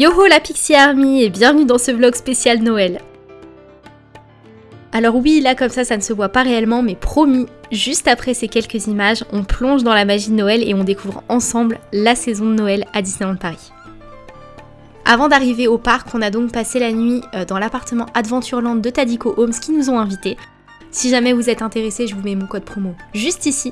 Yoho la Pixie Army et bienvenue dans ce vlog spécial Noël. Alors oui, là comme ça, ça ne se voit pas réellement, mais promis, juste après ces quelques images, on plonge dans la magie de Noël et on découvre ensemble la saison de Noël à Disneyland Paris. Avant d'arriver au parc, on a donc passé la nuit euh, dans l'appartement Adventureland de Tadico Homes qui nous ont invités. Si jamais vous êtes intéressé, je vous mets mon code promo juste ici.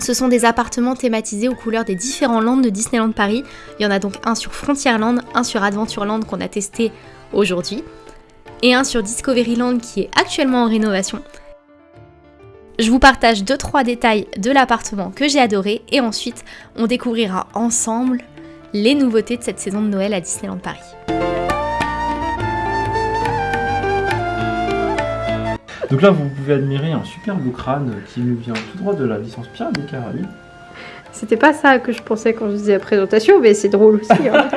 Ce sont des appartements thématisés aux couleurs des différents lands de Disneyland Paris. Il y en a donc un sur Frontierland, un sur Adventureland qu'on a testé aujourd'hui, et un sur Discoveryland qui est actuellement en rénovation. Je vous partage 2-3 détails de l'appartement que j'ai adoré et ensuite on découvrira ensemble les nouveautés de cette saison de Noël à Disneyland Paris. Donc là, vous pouvez admirer un superbe crâne qui nous vient tout droit de la licence Pierre des Caraïbes. C'était pas ça que je pensais quand je disais la présentation, mais c'est drôle aussi. Hein.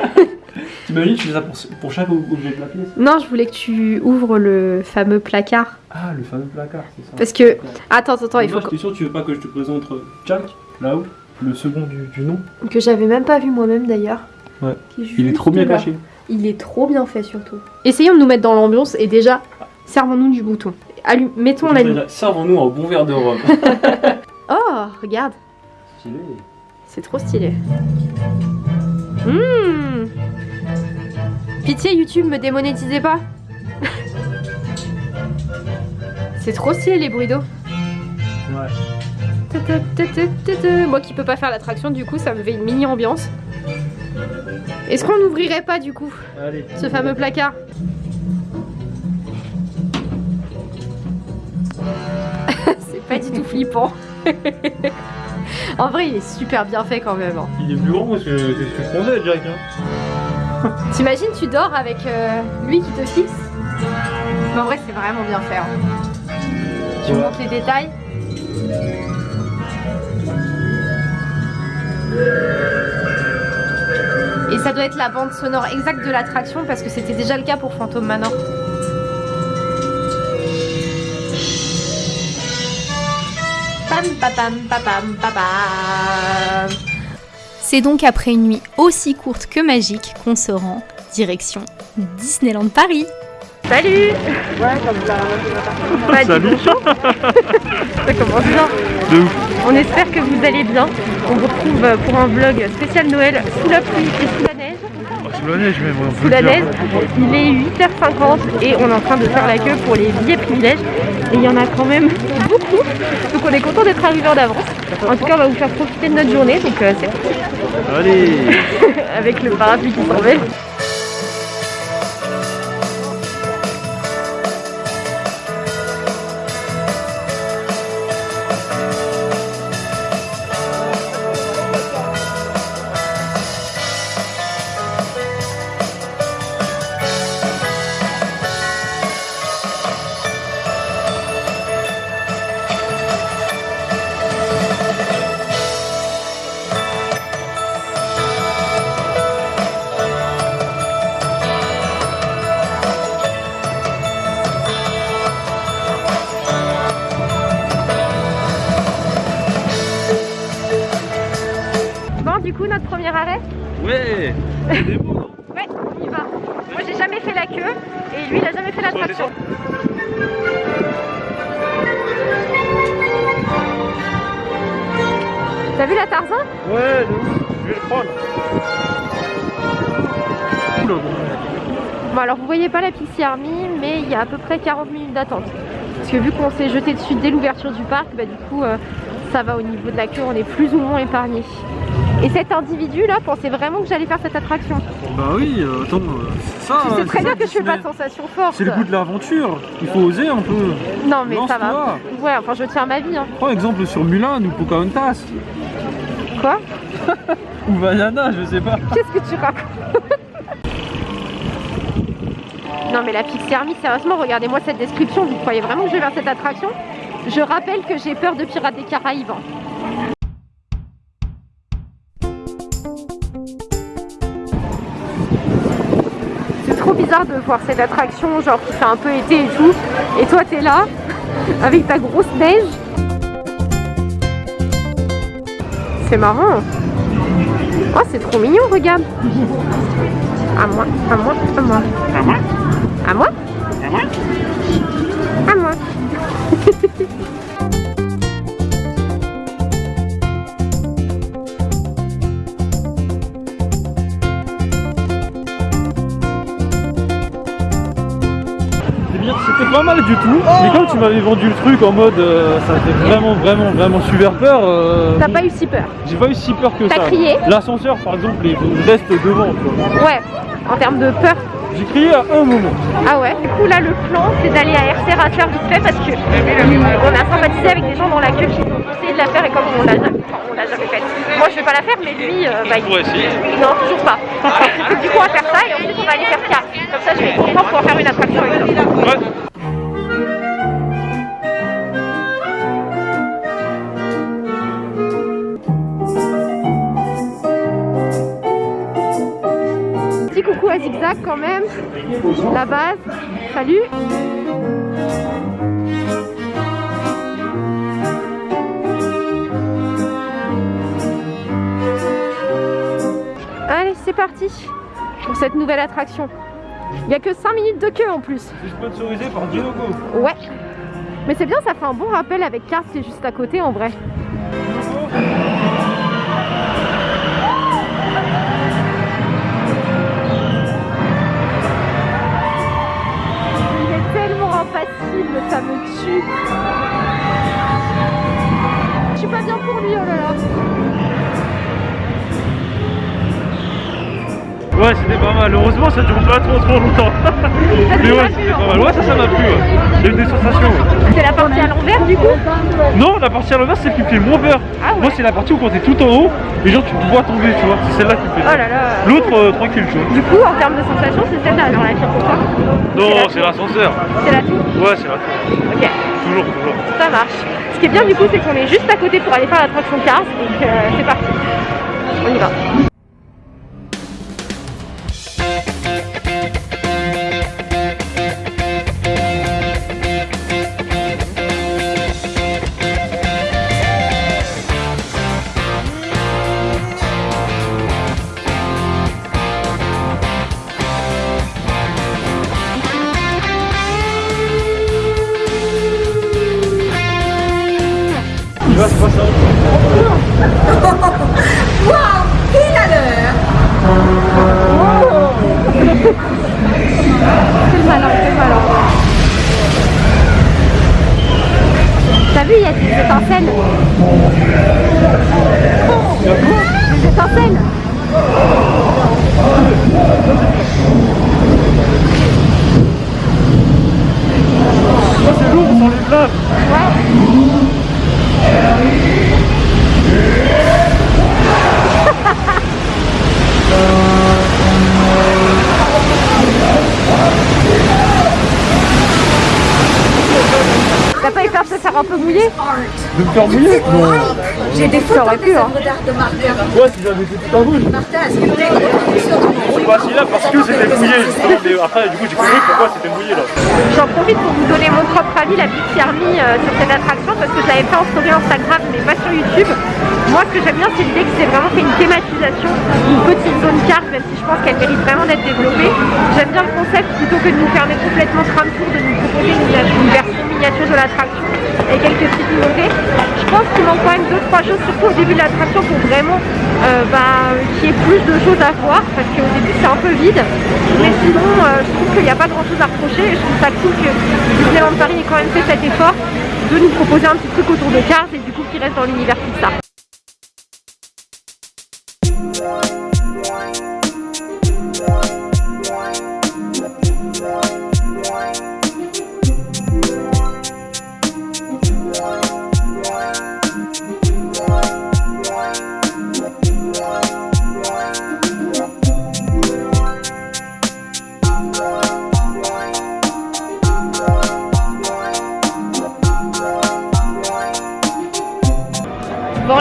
T'imagines, tu fais ça pour, pour chaque objet de la pièce non, je voulais que tu ouvres le fameux placard. Ah, le fameux placard, c'est ça. Parce que. Attends, attends, il faut Moi, sûr, tu veux pas que je te présente Jack, là-haut, le second du, du nom? Que, j'avais même pas vu moi-même d'ailleurs. Ouais. Il est trop bien caché. Il est trop bien fait surtout. Essayons de nous mettre dans l'ambiance et déjà, servons-nous du bouton. Allume, mettons la nuit. Servons-nous un bon verre de rhum. Oh, regarde, Stylé. c'est trop stylé. Mmh. Pitié YouTube, me démonétisez pas. c'est trop stylé les bruits d'eau. Ouais. Moi qui peux pas faire l'attraction, du coup, ça me fait une mini ambiance. Est-ce qu'on n'ouvrirait pas du coup Allez. ce fameux placard? Pas du tout flippant. en vrai, il est super bien fait quand même. hein. Il est plus grand que ce que ce que je pensais, Jack. Hein. T'imagines, tu dors avec euh, lui qui te fixe? Mais en vrai, c'est vraiment bien fait. hein. Tu Ouais. montres les détails Et ça doit être la bande sonore exacte de l'attraction parce que c'était déjà le cas pour Phantom Manor. C'est donc après une nuit aussi courte que magique qu'on se rend direction Disneyland Paris. Salut Bah, dis Salut. bonjour. Ça commence bien. De ouf. On espère que vous allez bien. On vous retrouve pour un vlog spécial Noël sous la pluie et sous la même. Neige, il est 8h50 et on est en train de faire la queue pour les billets privilèges. Et il y en a quand même beaucoup. Donc on est content d'être arrivé en avance. En tout cas, on va vous faire profiter de notre journée. Donc euh, c'est Allez. avec le parapluie qui s'envole. Coup, notre premier arrêt Ouais. C'est beau, non Ouais, on y va. Moi, j'ai jamais fait la queue et lui, il a jamais fait l'attraction. T'as vu la Tarzan? Ouais. Je vais le prendre. Bon, alors vous voyez pas la Pixie Army, mais il y a à peu près 40 minutes d'attente. Parce que vu qu'on s'est jeté dessus dès l'ouverture du parc, bah, du coup, euh, ça va au niveau de la queue, on est plus ou moins épargné. Et cet individu là pensait vraiment que j'allais faire cette attraction. Bah oui, euh, attends, euh, c'est ça. Tu sais c'est très bien que je fais pas de sensation forte. C'est le goût de l'aventure. Il faut oser un peu. Non mais ça va. Ouais, enfin je tiens ma vie. Hein. Prends exemple sur Mulan ou Pocahontas. Quoi? Ou Vaiana, je sais pas. Qu'est-ce que tu racontes? Non mais la Pixie Army, sérieusement, regardez-moi cette description. Vous croyez vraiment que je vais vers cette attraction? Je rappelle que j'ai peur de Pirates des Caraïbes. Bizarre de voir cette attraction, genre qui fait un peu été et tout. Et toi, t'es là, avec ta grosse neige. C'est marrant. Oh, c'est trop mignon, regarde. À moi, à moi, à moi. À moi? À moi? À moi? À moi. pas mal du tout. Mais comme tu m'avais vendu le truc en mode euh, ça fait vraiment, vraiment, vraiment super peur, euh, T'as pas eu si peur j'ai pas eu si peur que T'as ça. crié L'ascenseur, par exemple, il reste devant. quoi. Ouais, en termes de peur. J'ai crié à un moment. Ah ouais Du coup là le plan c'est d'aller à RC Racer vite fait parce que euh, on a sympathisé avec des gens dans la queue qui ont essayé de la faire et comme on l'a jamais, on l'a jamais faite. Moi je vais pas la faire mais lui euh, bah, il... Non toujours pas. Du coup on va faire ça et ensuite on va aller faire car. Comme ça je vais pouvoir pouvoir faire une attraction avec. Ouais. Zigzag quand même. La base. Salut. Allez, c'est parti pour cette nouvelle attraction. Il n'y a que 5 minutes de queue en plus. C'est sponsorisé par Dinoco. Ouais. Mais c'est bien, ça fait un bon rappel avec Cars qui est juste à côté en vrai. Impassible, ça me tue. Je suis pas bien pour lui, oh là là. Ouais, c'était pas mal. Heureusement, ça dure pas trop trop longtemps. Mais ouais, c'était pas mal. Ouais, ça, ça m'a plu. J'ai eu des sensations. ouais. C'est la partie à l'envers du coup Non, la partie à l'envers, c'est qui fait moins peur. Ah ouais. Moi, c'est la partie où quand t'es tout en haut, et genre tu te vois tomber, tu vois. C'est celle-là qui me fait Oh peur. là là. L'autre, euh, tranquille, tu vois. Du coup, en termes de sensations, c'est celle-là dans la pour toi Non, c'est l'ascenseur. C'est la tour Ouais, c'est la tour. Ok. Toujours, toujours. Ça marche. Ce qui est bien du coup, c'est qu'on est juste à côté pour aller faire l'attraction Cars. Donc euh, c'est parti. On y va. Vu, il y. De me faire mouiller Non. J'ai des Ça aurait photos pu, des hein. œuvres d'art de Martin. Ouais, si j'avais été tout en rouge. Martin, est-ce que vous avez des photos Je suis pas assis là parce j'ai. J'en profite pour vous donner mon propre avis, la Big Army euh, sur cette attraction parce que je l'avais fait en story Instagram mais pas sur YouTube. Moi ce que j'aime bien c'est l'idée que c'est vraiment fait une thématisation, une petite zone carte même si je pense qu'elle mérite vraiment d'être développée. J'aime bien le concept plutôt que de nous fermer complètement tram tour, de nous proposer une, version miniature de l'attraction et quelques petites nouveautés. Je pense qu'il manque quand même deux trois choses surtout au début de l'attraction pour vraiment euh, bah, qu'il y ait plus de choses à voir parce qu'au début c'est un peu vide. Mais sinon euh, je trouve qu'il n'y a pas grand chose à reprocher et je trouve ça cool que Disneyland Paris ait quand même fait cet effort de nous proposer un petit truc autour de Cars et du coup qui reste dans l'univers Pixar.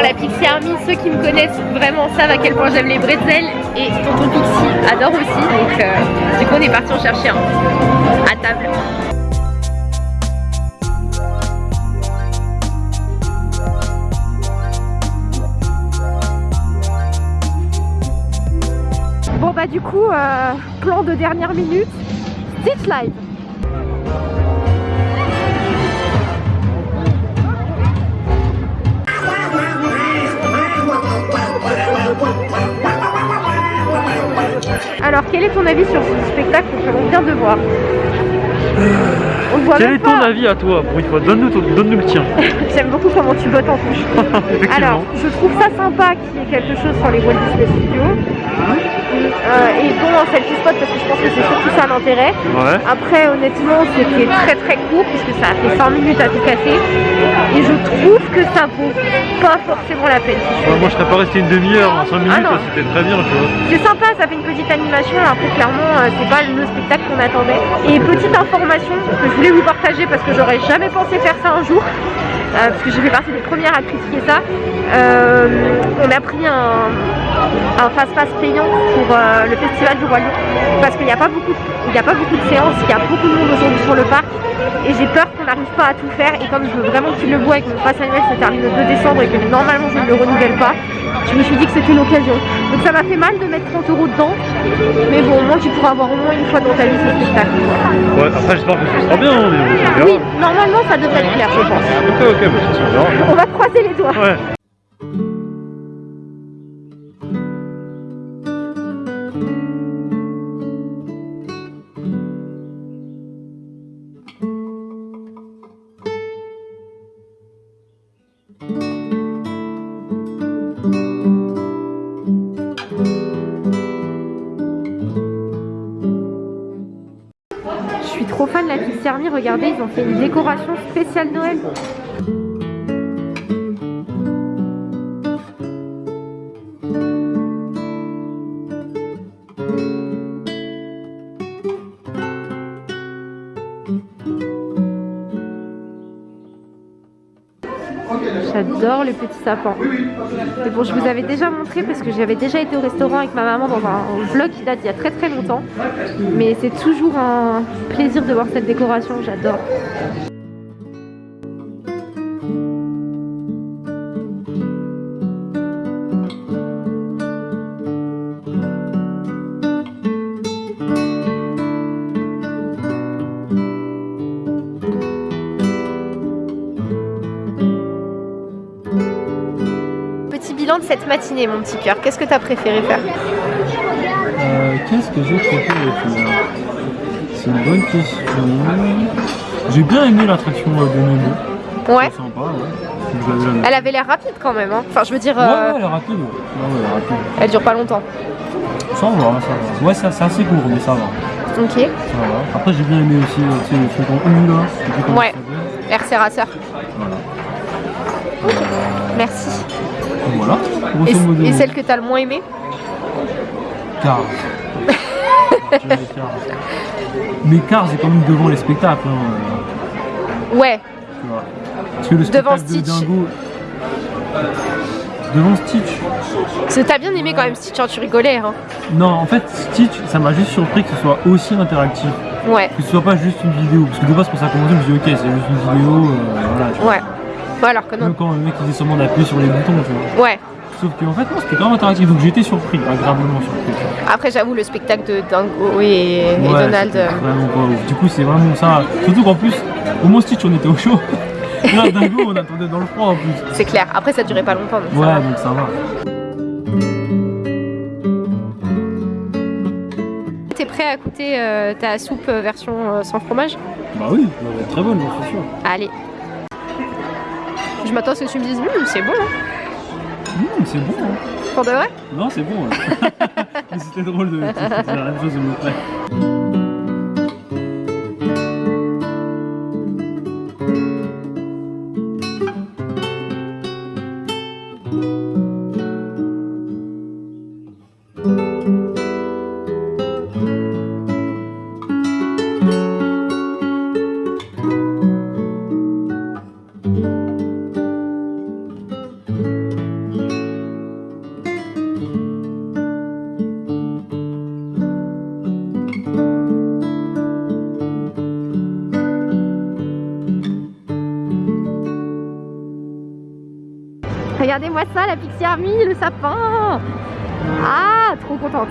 Bon, la Pixie Army, ceux qui me connaissent vraiment savent à quel point j'aime les bretzels et Tonton Pixie adore aussi. Donc, euh, du coup, on est parti en chercher un à table. coup, euh, plan de dernière minute, Stitch Live. Alors, quel est ton avis sur ce spectacle que l'on vient de voir On Quel est ton pas. avis à toi Pour une fois, donne-nous le tien. J'aime beaucoup comment tu bottes en touche. Alors, je trouve ça sympa qu'il y ait quelque chose sur les Walt Disney Studios. Euh, et bon, en selfie spot, parce que je pense que c'est surtout ça l'intérêt. Ouais. Après, honnêtement, c'était très très court, puisque ça a fait 5 minutes à tout casser. Et je trouve que ça vaut pas forcément la peine. Ouais, moi je serais pas resté une demi-heure, en 5 minutes, Ah là, c'était très bien, tu vois. C'est sympa, ça fait une petite animation. Après, clairement, euh, c'est pas le spectacle qu'on attendait. Et petite information que je voulais vous partager parce que j'aurais jamais pensé faire ça un jour. Euh, parce que j'ai fait partie des premières à critiquer ça. Euh, on a pris un, un fast-pass payant pour euh, le festival du Lion parce qu'il n'y a, pas beaucoup il a pas beaucoup de séances, il y a beaucoup de monde aujourd'hui sur le parc et j'ai peur qu'on n'arrive pas à tout faire et comme je veux vraiment qu'il le voit et que mon pass annuel se termine le 2 décembre et que normalement je ne le renouvelle pas, je me suis dit que c'était l'occasion. Donc ça m'a fait mal de mettre 30 euros dedans, mais bon au moins tu pourras avoir au moins une fois dans ta vie ce spectacle. Ouais, après j'espère que ce sera bien, hein, mais bon. Oui, normalement ça devrait être clair je pense. Ok, ok, bah, ça, on verra. On va croiser les doigts. Ouais. Army, regardez ils ont fait une décoration spéciale Noël. J'adore les petits sapins. Mais bon, je vous avais déjà montré parce que j'avais déjà été au restaurant avec ma maman dans un vlog qui date d'il y a très très longtemps. Mais c'est toujours un plaisir de voir cette décoration, j'adore. Cette matinée, mon petit cœur. Qu'est-ce que tu as préféré faire Euh, Qu'est-ce que j'ai préféré faire C'est une bonne question. J'ai bien aimé l'attraction euh, de Nemo. Ouais. Sympa, ouais. Elle avait l'air rapide quand même. hein. Enfin, je veux dire, Ouais, euh, ouais, elle est rapide. Ouais, elle est rapide. elle dure pas longtemps. Ça va, ça va. Ouais, c'est assez court, mais ça va. Ok. Ça va. Après, j'ai bien aimé aussi euh, tu sais, le truc en U là. Ouais. Air Serrasseur. Voilà. Merci. Et, Grosso modo. et celle que t'as le moins aimée Cars. Mais Cars est quand même devant les spectacles. hein, Ouais. euh, tu vois. Parce que le Devant spectacle de Stitch. Dingo. Devant Stitch. T'as bien aimé quand même Stitch, hein, tu rigolais. Hein. Non, en fait, Stitch, ça m'a juste surpris que ce soit aussi interactif. Ouais. Que ce soit pas juste une vidéo. Parce que de base, quand ça a commencé, je me suis dit, ok, c'est juste une vidéo. euh, voilà, vois. Ouais. Bon, alors que non. Même quand le mec il disait seulement d'appuyer sur les boutons, tu vois. Ouais. Sauf qu'en fait, non, c'était quand même interactif. Donc été surpris, agréablement surpris. Après, j'avoue, le spectacle de Dingo et, et Ouais, Donald. euh, Vraiment pas ouf. Du coup, c'est vraiment ça. Surtout qu'en plus, au moins Stitch, on était au chaud. Là, Dingo, on attendait dans le froid en plus. C'est clair. Après, ça durait pas longtemps. donc ça Ouais, va. donc ça va. T'es prêt à goûter euh, ta soupe euh, version euh, sans fromage? Bah oui, elle être très bonne, suis sûr. Allez. Je m'attends à ce que tu me dises, Hum, c'est bon. hein. Mmh, c'est bon, hein. Pour de vrai? Non, c'est bon. Mais C'était drôle de faire la même chose de mon frère. Pixie Army, le sapin Ah, trop contente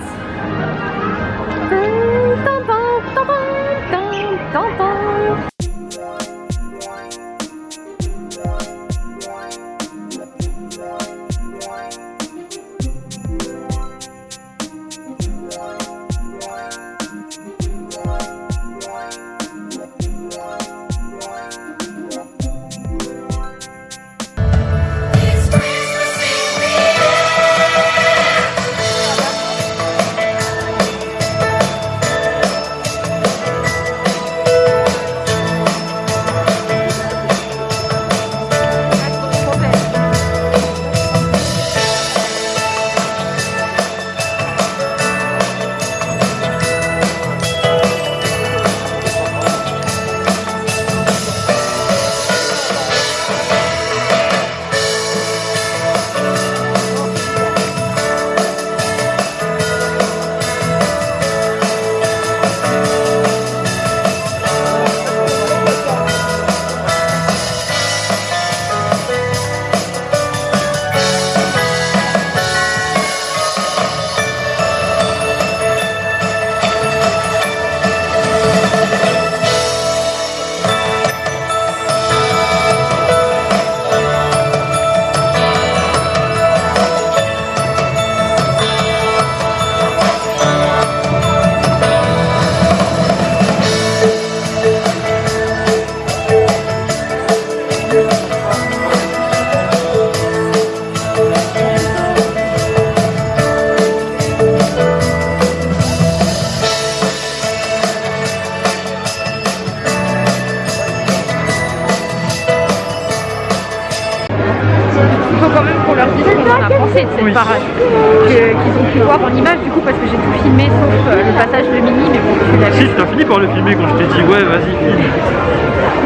Oui. Qu'ils ont pu voir en image du coup parce que j'ai tout filmé sauf euh, le passage de Mini mais bon tu l'as Si, t'as fini par le filmer quand je t'ai dit ouais, vas-y, filme.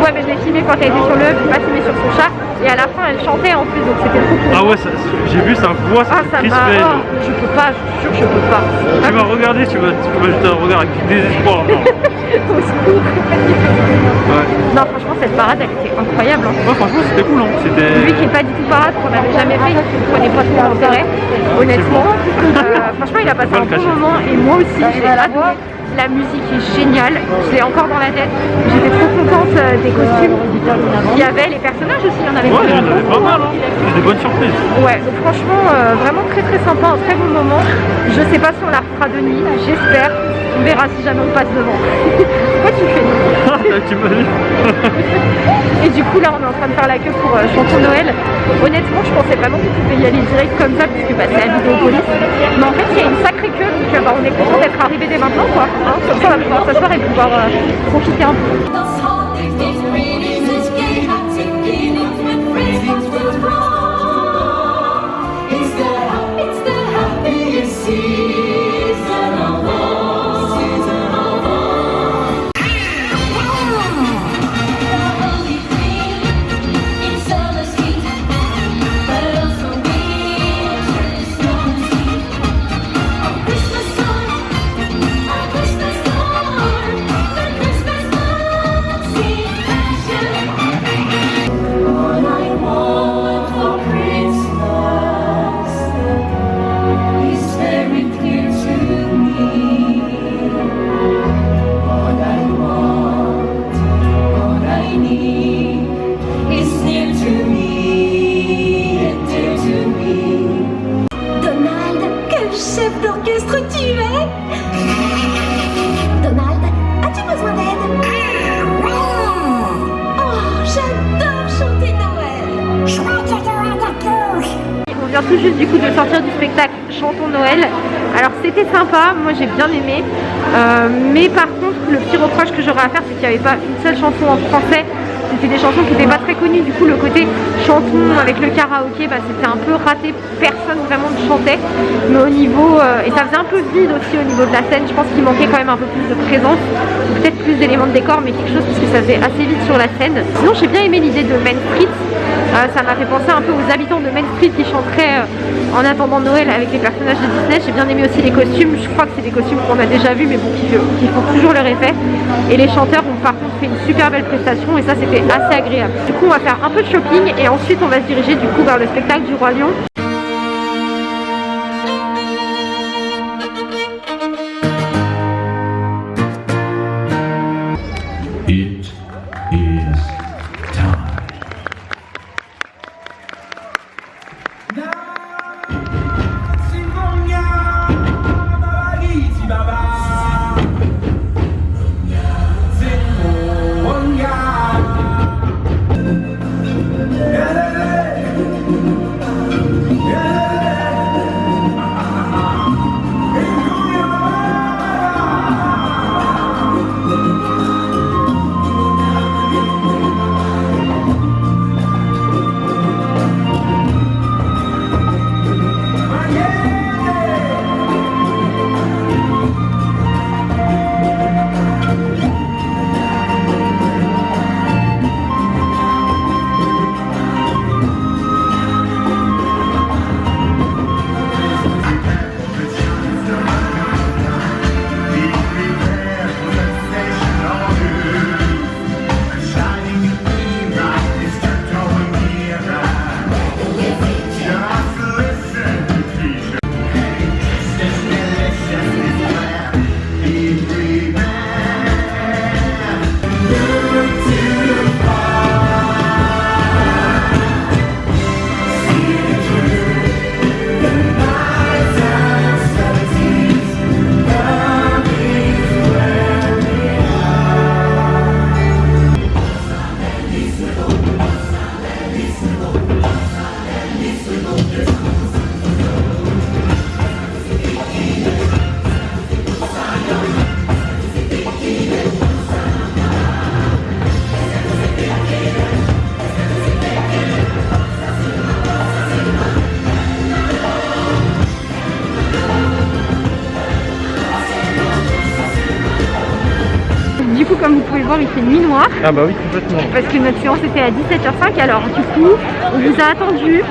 Ouais mais je l'ai filmé quand elle était sur le j'ai pas filmé sur son chat et à la fin elle chantait en plus donc c'était trop cool. Ah ouais, ça- j'ai vu sa voix, ça Ah, ça crispé. oh, je peux pas, je suis sûre que je peux pas. Tu m'as regardé, tu m'as tu un regard avec du désespoir. Non, Au secours. ouais. Non franchement cette parade elle était incroyable. hein. Ouais, franchement, c'était cool. Hein. Lui qui est pas du tout parade, qu'on n'avait jamais fait, ne prenait pas trop d'intérêt, honnêtement. Euh, franchement, il a passé un bon moment et moi aussi, j'ai adoré. La musique est géniale, je l'ai encore dans la tête. J'étais trop contente euh, des costumes qu'il y avait, les personnages aussi, il y en avait Ouais, il y en beaucoup. avait pas mal. Hein. Des bonnes surprises. Ouais, donc franchement, euh, vraiment très très sympa, un très bon moment. Je sais pas si on la refera de nuit, j'espère. On verra si jamais on passe devant. Pourquoi tu fais Et du coup là on est en train de faire la queue pour euh, chanson Noël. Honnêtement je pensais vraiment qu'on pouvait y aller direct comme ça puisque bah, c'est à Vidéopolis. Mais en fait il y a une sacrée queue donc euh, bah, on est content d'être arrivé dès maintenant quoi. Hein, comme ça on va pouvoir s'asseoir et pouvoir euh, profiter un peu. Euh, mais par contre le petit reproche que j'aurais à faire c'est qu'il n'y avait pas une seule chanson en français. C'était des chansons qui n'étaient pas très connues, du coup le côté chanson avec le karaoké bah, c'était un peu raté, personne vraiment ne chantait. Mais au niveau, euh, et ça faisait un peu vide aussi au niveau de la scène, je pense qu'il manquait quand même un peu plus de présence, peut-être plus d'éléments de décor, mais quelque chose parce que ça faisait assez vite sur la scène. Sinon j'ai bien aimé l'idée de Main. Euh, ça m'a fait penser un peu aux habitants de Main Street qui chanteraient euh, en attendant Noël avec les personnages de Disney. J'ai bien aimé aussi les costumes. Je crois que c'est des costumes qu'on a déjà vus, mais bon, qui, qui font toujours leur effet. Et les chanteurs ont par contre fait une super belle prestation et ça, c'était assez agréable. Du coup, on va faire un peu de shopping et ensuite, on va se diriger du coup vers le spectacle du Roi Lion. Du coup, comme vous pouvez le voir, il fait nuit noire Ah bah oui, complètement. parce que notre séance était à 17h05. Alors, du coup, on vous a attendu.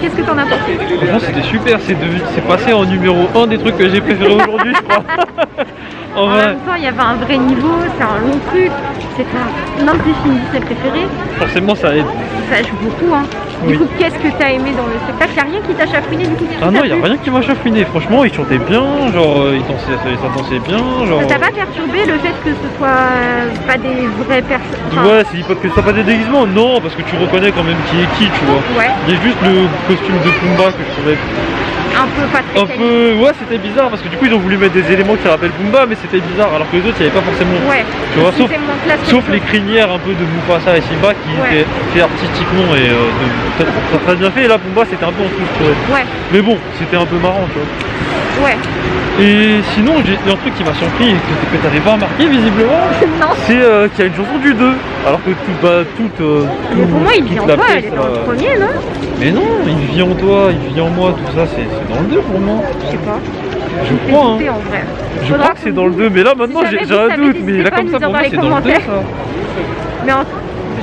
Qu'est-ce que t'en as pensé? Franchement, c'était super. C'est c'est passé en numéro 1 des trucs que j'ai préféré aujourd'hui, je crois. en En vrai, même temps, il y avait un vrai niveau, c'est un long truc. C'est un films Disney préférés. forcément, ça aide. Ça joue beaucoup. Hein. Du Oui. coup, qu'est-ce que t'as aimé dans le spectacle? Il a rien qui t'a chafouiné du coup Ah non, il a rien qui m'a chafouiné. Franchement, il chantait bien, genre, euh, il dansait, ça dansait bien, genre. Ça t'a pas perturbé le fait que ce soit euh, pas des vraies personnes enfin, Ouais, c'est pas que ce soit pas des déguisements, non, parce que tu reconnais quand même qui est qui, tu vois. Ouais, Il y a juste le costume de Pumba que je trouvais un peu pas très un peu. Ouais, c'était bizarre parce que du coup, ils ont voulu mettre des éléments qui rappellent Pumba, mais c'était bizarre alors que les autres, il n'y avait pas forcément. Ouais, Tu vois, sauf, les crinières un peu de Mufasa et Simba qui Ouais. étaient fait artistiquement et euh, de- très, bien fait. Et là, Pumba, c'était un peu en autres. Ouais, Mais bon, c'était un peu marrant, tu vois. Ouais. Et sinon, il y a un truc qui m'a surpris et que, que t'avais pas remarqué visiblement, non, c'est euh, qu'il y a une chanson du 2. Alors que tout, bah, toute. euh, mais pour tout- moi, il vit en toi, elle est dans le euh, premier, non? Mais non, il vit en toi, il vit en moi, tout ça, c'est dans le 2 pour moi. Je sais pas. Je crois, hein. en vrai. Je Faudra crois que c'est dans le vous- 2, mais là maintenant Si j'ai un doute, mais là comme ça pour moi c'est dans le 2 commentaires. ça. Mais en...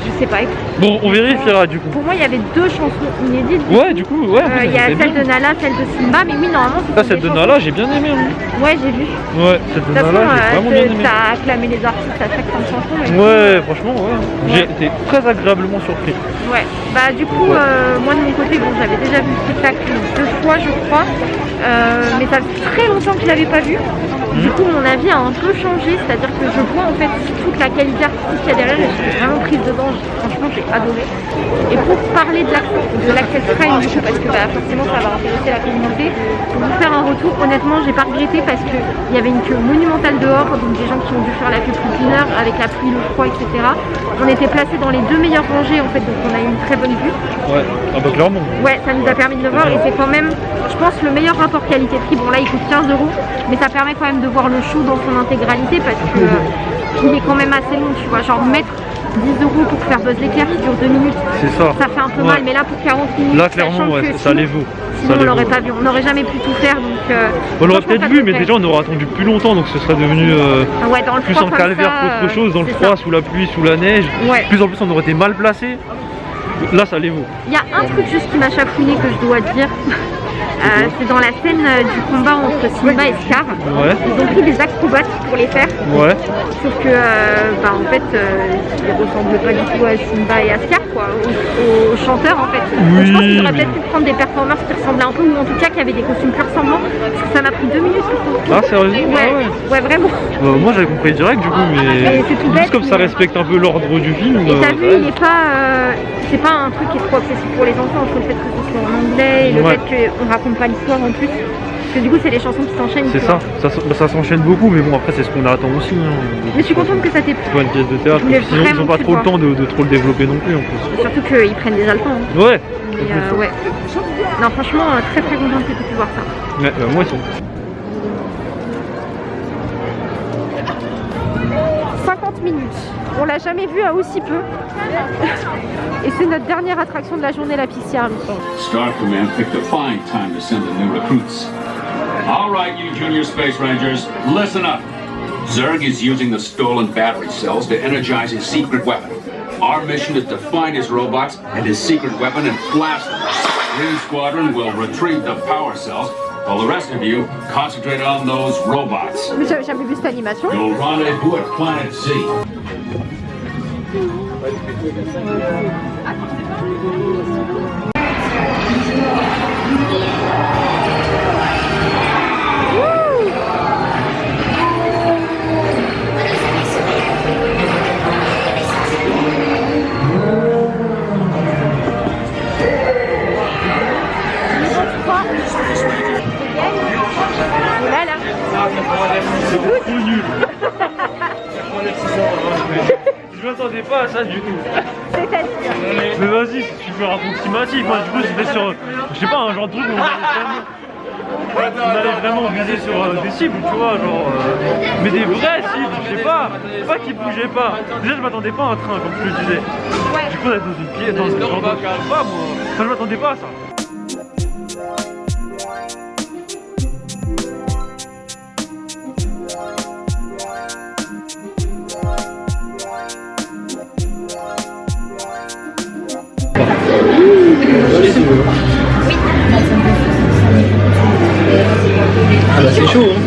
je sais pas. Bon, on vérifiera du coup. Pour moi, il y avait deux chansons inédites. Ouais, du coup, ouais, Euh, Il y a celle bien. de Nala, celle de Simba, mais oui, normalement, c'est Ah, celle de Nala, j'ai bien aimé. hein. Ouais, j'ai vu. Ouais, celle de De Nala, j'ai vraiment bien euh, aimé. t'as acclamé les artistes à chaque fin de chanson. mais- Ouais, franchement, ouais. J'ai été très agréablement surpris. Ouais, bah du coup, euh, moi de mon côté, bon, j'avais déjà vu le spectacle deux fois, je crois, euh, mais ça fait très longtemps que je l'avais pas vu. Du coup, mon avis a un peu changé, c'est-à-dire que je vois en fait toute la qualité artistique qu'il y a derrière, je suis vraiment prise dedans, franchement, j'ai adoré. Et pour parler de l'accent, de l'Access Crime, du parce que bah, forcément ça va intéresser la communauté, pour vous faire un retour, honnêtement, j'ai pas regretté parce qu'il y avait une queue monumentale dehors, donc des gens qui ont dû faire la queue plus d'une heure avec la pluie, le froid, etc. On était placés dans les deux meilleures rangées en fait, donc on a eu une très bonne vue. Ah bah clairement. Ouais, ça nous a permis de le voir et c'est quand même, je pense, le meilleur rapport qualité-prix. Bon là, il coûte 15 euros, mais ça permet quand même de voir le show dans son intégralité parce que euh, il est quand même assez long, tu vois. Genre mettre 10 euros pour faire Buzz l'éclair qui dure 2 minutes, C'est ça. ça fait un peu Ouais. mal, mais là pour 40 minutes, Là, clairement, ouais, ça les vaut. Sinon on l'aurait pas vu, on n'aurait jamais pu tout faire donc. euh, On l'aurait peut-être vu, mais déjà on aurait attendu plus longtemps, donc ce serait devenu euh, Ah ouais, dans le plus comme calvaire qu'autre chose, dans le froid, ça. sous la pluie, sous la neige. Ouais. Plus en plus, on aurait été mal placé. Là, ça les vaut. Il y a un truc juste qui m'a chafouiné que je dois dire. Euh, c'est dans la scène euh, du combat entre Simba et Scar. Ouais, Ils ont pris des acrobates pour les faire. ouais. Sauf que, euh, bah, en fait, euh, ils ressemblent pas du tout à Simba et à Scar, quoi, aux, aux chanteurs, en fait. Donc, je pense qu'ils auraient mais- peut-être pu prendre des performeurs qui ressemblaient un peu, ou en tout cas qui avaient des costumes plus ressemblants. Parce que ça m'a pris deux minutes surtout. Ah, sérieusement Ouais, Ah ouais. ouais, vraiment. Moi, j'avais compris direct, du coup, mais. C'est tout bête, Juste comme ça respecte un peu l'ordre du film. Et t'as vu, il est pas, c'est pas un truc qui est trop accessible pour les enfants, entre le fait que ce soit en anglais et le fait qu'on raconte pas l'histoire en plus. Parce que du coup, c'est les chansons qui s'enchaînent. C'est ça, ça, bah, ça s'enchaîne beaucoup, mais bon, après, c'est ce qu'on attend aussi. hein. Mais je suis contente que ça t'ait plu. C'est pas une pièce de théâtre, sinon ils vraiment ont pas trop le temps de, de trop le développer non plus en plus. Surtout qu'ils prennent déjà le temps. hein. Ouais, Mais, euh, ouais. Non, franchement, euh, très très contente que tu pu voir ça. ouais bah, moi aussi. 50 minutes. On l'a jamais vu à aussi peu. Et c'est notre dernière attraction de la journée, la Army. Star Command picked a fine time to send the new recruits. All right, you junior space rangers, listen up. Zerg is using the stolen battery cells to energize his secret weapon. Our mission is to find his robots and his secret weapon and blast them. Green Squadron will retrieve the power cells, while the rest of you concentrate on those robots. J'avais vu cette animation. You'll rendezvous at Planet Z. là. Trop nul Je m'attendais pas à ça du tout. C'est-à-dire. Mais vas-y, c'est super approximatif. Moi, du coup, j'étais sur, je sais pas, un genre de truc où on allait vraiment, on allait vraiment viser sur euh, des cibles, tu vois, genre, euh, mais des vraies cibles, je sais pas, pas qui bougeaient pas. Déjà, je m'attendais pas à un train, comme je le disais. Du coup, on est dans une pièce, dans un genre de, je sais pas, moi, enfin, je m'attendais pas à ça.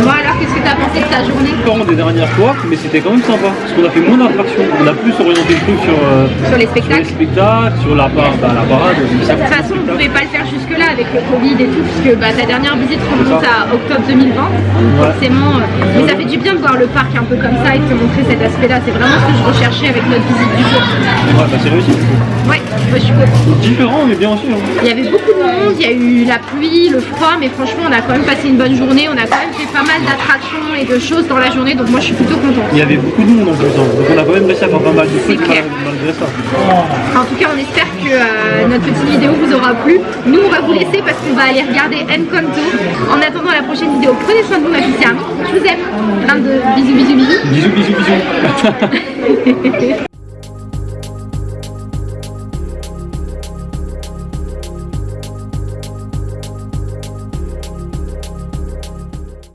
Bon alors, qu'est-ce que t'as pensé de ta journée? Différent des dernières fois, mais c'était quand même sympa. Parce qu'on a fait moins d'attractions. On a plus orienté le truc sur, euh, sur les sur les spectacles spectacles, sur la, par- bah, la parade. De toute façon, on pouvait pas le faire jusque-là avec le Covid et tout, puisque bah, ta dernière visite remonte à octobre 2020. Donc forcément, euh, mais ça fait du bien de voir le parc un peu comme ça et de te montrer cet aspect-là. C'est vraiment ce que je recherchais avec notre visite du jour. Ouais, bah c'est réussi. Ouais, moi, je suis contente. Différent, mais bien aussi. hein. Il y avait beaucoup de monde, il y a eu la pluie, le froid, mais franchement, on a quand même passé une bonne journée. On a quand même fait pas mal d'attractions et de choses dans la journée, donc moi, je suis plutôt contente. Il y avait beaucoup de monde en plus. hein. Donc on a quand même réussi à faire pas mal de trucs clair. mal- malgré ça. En tout cas, on espère que euh, notre petite vidéo vous aura plu. Nous, on va vous laisser parce qu'on va aller regarder Encanto. En attendant la prochaine vidéo, prenez soin de vous, ma fille Army. Je vous aime. Plein de bisous, bisous, bisous. Bisous, bisous, bisous.